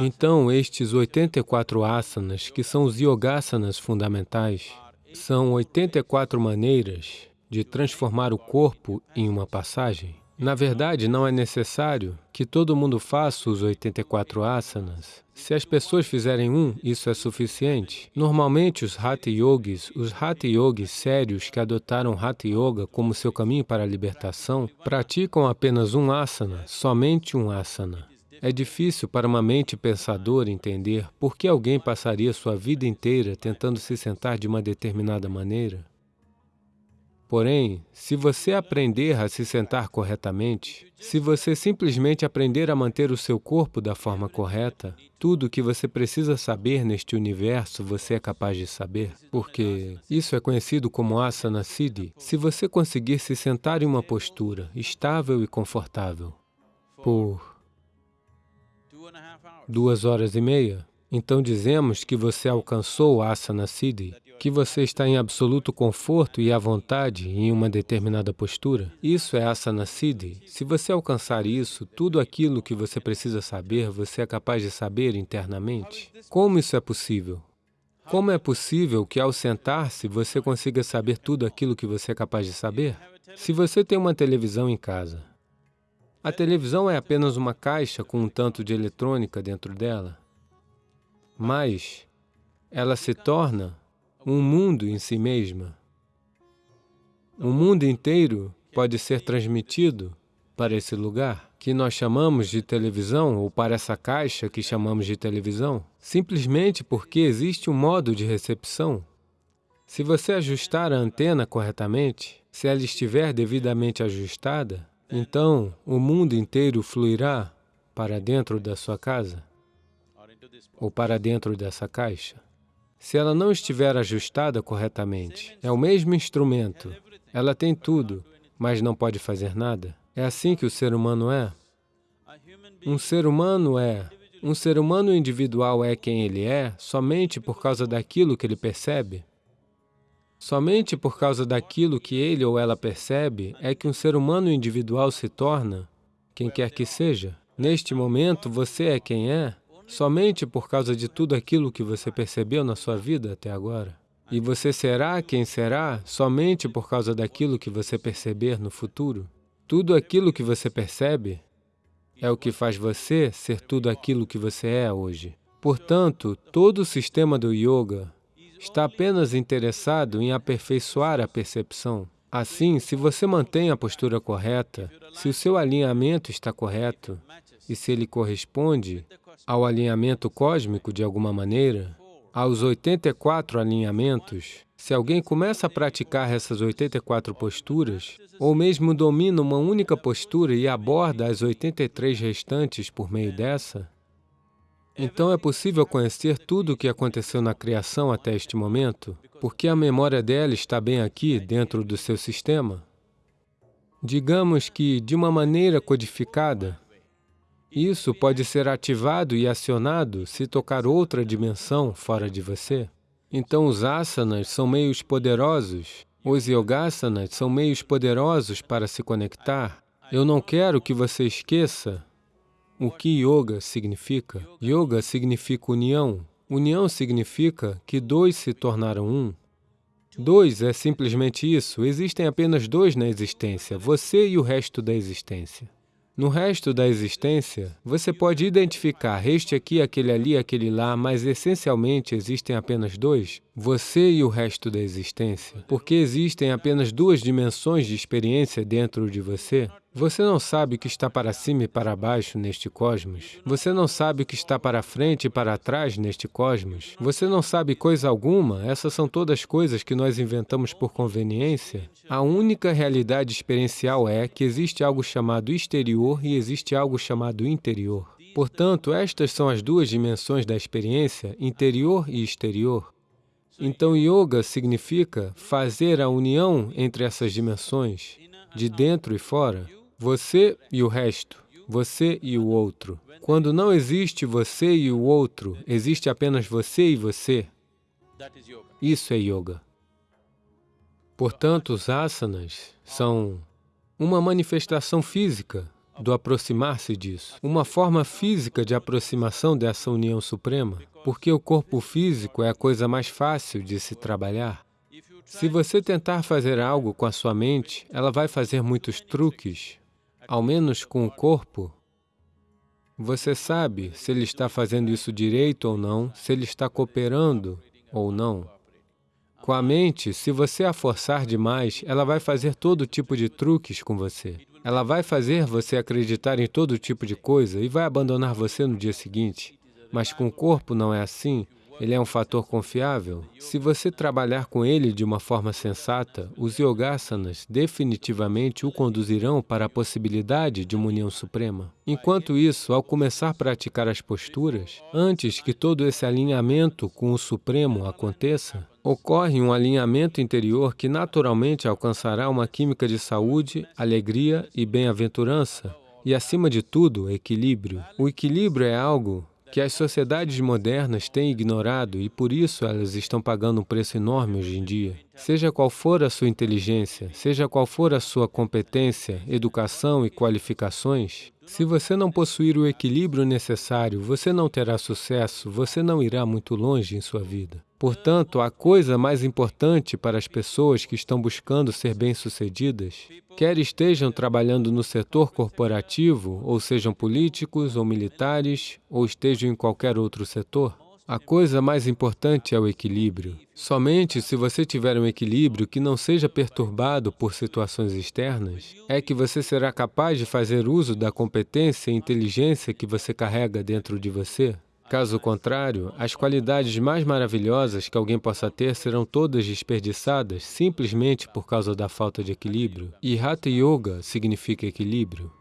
Então, estes 84 asanas, que são os yogasanas fundamentais, são 84 maneiras de transformar o corpo em uma passagem. Na verdade, não é necessário que todo mundo faça os 84 asanas. Se as pessoas fizerem um, isso é suficiente. Normalmente, os Hatha Yogis, os Hatha Yogis sérios que adotaram Hatha Yoga como seu caminho para a libertação, praticam apenas um asana, somente um asana. É difícil para uma mente pensadora entender por que alguém passaria sua vida inteira tentando se sentar de uma determinada maneira. Porém, se você aprender a se sentar corretamente, se você simplesmente aprender a manter o seu corpo da forma correta, tudo o que você precisa saber neste universo você é capaz de saber, porque isso é conhecido como asana siddhi. Se você conseguir se sentar em uma postura estável e confortável por duas horas e meia, então dizemos que você alcançou o asana siddhi, que você está em absoluto conforto e à vontade em uma determinada postura. Isso é asana siddhi. Se você alcançar isso, tudo aquilo que você precisa saber, você é capaz de saber internamente. Como isso é possível? Como é possível que ao sentar-se você consiga saber tudo aquilo que você é capaz de saber? Se você tem uma televisão em casa, a televisão é apenas uma caixa com um tanto de eletrônica dentro dela, mas ela se torna um mundo em si mesma. O mundo inteiro pode ser transmitido para esse lugar, que nós chamamos de televisão, ou para essa caixa que chamamos de televisão, simplesmente porque existe um modo de recepção. Se você ajustar a antena corretamente, se ela estiver devidamente ajustada, então, o mundo inteiro fluirá para dentro da sua casa ou para dentro dessa caixa. Se ela não estiver ajustada corretamente, é o mesmo instrumento, ela tem tudo, mas não pode fazer nada. É assim que o ser humano é. Um ser humano é, um ser humano individual é quem ele é somente por causa daquilo que ele percebe. Somente por causa daquilo que ele ou ela percebe é que um ser humano individual se torna quem quer que seja. Neste momento, você é quem é somente por causa de tudo aquilo que você percebeu na sua vida até agora. E você será quem será somente por causa daquilo que você perceber no futuro. Tudo aquilo que você percebe é o que faz você ser tudo aquilo que você é hoje. Portanto, todo o sistema do yoga está apenas interessado em aperfeiçoar a percepção. Assim, se você mantém a postura correta, se o seu alinhamento está correto e se ele corresponde ao alinhamento cósmico de alguma maneira, aos 84 alinhamentos, se alguém começa a praticar essas 84 posturas, ou mesmo domina uma única postura e aborda as 83 restantes por meio dessa, então é possível conhecer tudo o que aconteceu na criação até este momento, porque a memória dela está bem aqui, dentro do seu sistema. Digamos que, de uma maneira codificada, isso pode ser ativado e acionado se tocar outra dimensão fora de você. Então, os asanas são meios poderosos, os yogasanas são meios poderosos para se conectar. Eu não quero que você esqueça o que yoga significa? Yoga significa união. União significa que dois se tornaram um. Dois é simplesmente isso, existem apenas dois na existência, você e o resto da existência. No resto da existência, você pode identificar este aqui, aquele ali, aquele lá, mas essencialmente existem apenas dois, você e o resto da existência. Porque existem apenas duas dimensões de experiência dentro de você, você não sabe o que está para cima e para baixo neste cosmos. Você não sabe o que está para frente e para trás neste cosmos. Você não sabe coisa alguma. Essas são todas coisas que nós inventamos por conveniência. A única realidade experiencial é que existe algo chamado exterior e existe algo chamado interior. Portanto, estas são as duas dimensões da experiência, interior e exterior. Então, yoga significa fazer a união entre essas dimensões, de dentro e fora, você e o resto, você e o outro. Quando não existe você e o outro, existe apenas você e você. Isso é yoga. Portanto, os asanas são uma manifestação física do aproximar-se disso. Uma forma física de aproximação dessa união suprema, porque o corpo físico é a coisa mais fácil de se trabalhar. Se você tentar fazer algo com a sua mente, ela vai fazer muitos truques, ao menos com o corpo. Você sabe se ele está fazendo isso direito ou não, se ele está cooperando ou não. Com a mente, se você a forçar demais, ela vai fazer todo tipo de truques com você. Ela vai fazer você acreditar em todo tipo de coisa e vai abandonar você no dia seguinte. Mas com o corpo não é assim. Ele é um fator confiável. Se você trabalhar com ele de uma forma sensata, os yogasanas definitivamente o conduzirão para a possibilidade de uma união suprema. Enquanto isso, ao começar a praticar as posturas, antes que todo esse alinhamento com o Supremo aconteça, ocorre um alinhamento interior que naturalmente alcançará uma química de saúde, alegria e bem-aventurança, e, acima de tudo, equilíbrio. O equilíbrio é algo que as sociedades modernas têm ignorado e por isso elas estão pagando um preço enorme hoje em dia. Seja qual for a sua inteligência, seja qual for a sua competência, educação e qualificações, se você não possuir o equilíbrio necessário, você não terá sucesso, você não irá muito longe em sua vida. Portanto, a coisa mais importante para as pessoas que estão buscando ser bem-sucedidas, quer estejam trabalhando no setor corporativo, ou sejam políticos ou militares, ou estejam em qualquer outro setor, a coisa mais importante é o equilíbrio. Somente se você tiver um equilíbrio que não seja perturbado por situações externas, é que você será capaz de fazer uso da competência e inteligência que você carrega dentro de você. Caso contrário, as qualidades mais maravilhosas que alguém possa ter serão todas desperdiçadas simplesmente por causa da falta de equilíbrio. E Hatha Yoga significa equilíbrio.